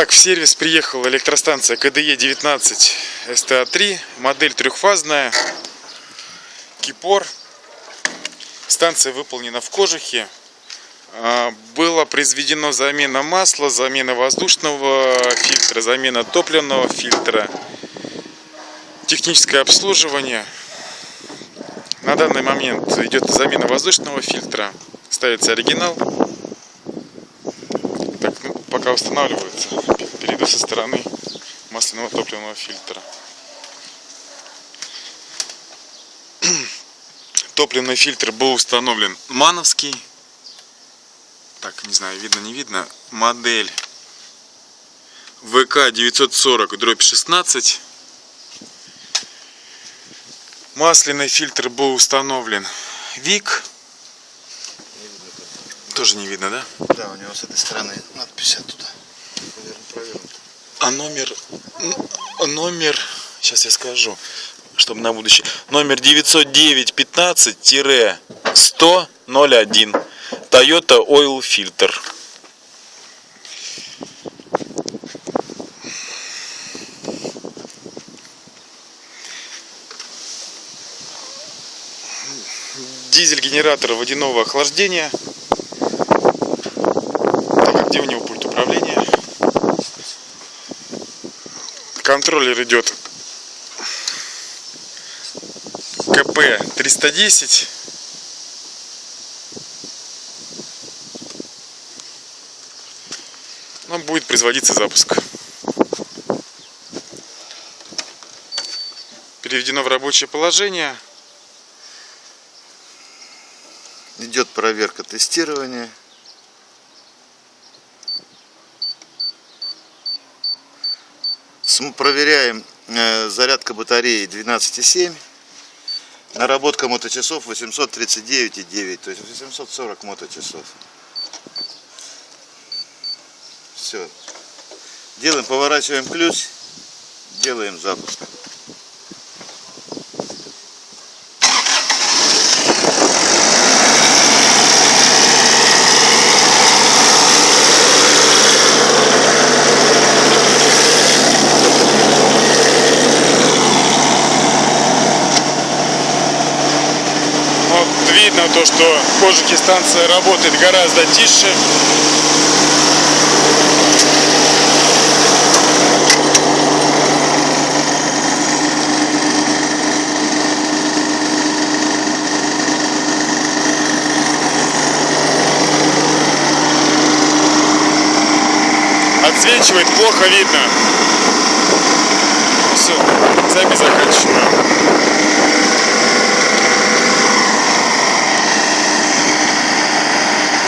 Итак, в сервис приехала электростанция КДЕ 19 СТА-3, модель трехфазная, Кипор. Станция выполнена в кожухе. А, Была произведена замена масла, замена воздушного фильтра, замена топливного фильтра, техническое обслуживание. На данный момент идет замена воздушного фильтра, ставится оригинал. Пока устанавливается, перейду со стороны масляного топливного фильтра. Топливный фильтр был установлен мановский. Так, не знаю, видно, не видно. Модель ВК 940 дробь 16. Масляный фильтр был установлен ВИК. Тоже не видно, да? Да, у него с этой стороны надпись оттуда. Наверное, провернута. А номер... Номер... Сейчас я скажу, чтобы на будущее. Номер 909-15-100-01. Toyota Oil Filter. Дизель-генератор водяного охлаждения. Где у него пульт управления? контроллер идет КП 310 но будет производиться запуск переведено в рабочее положение Идет проверка тестирования. Проверяем э, зарядка батареи 12,7. Наработка моточасов 839,9, то есть 840 моточасов. Все. Делаем, поворачиваем ключ, делаем запуск. Видно то, что кожухе станция работает гораздо тише. Отсвечивает, плохо видно. Все, запись заканчиваю.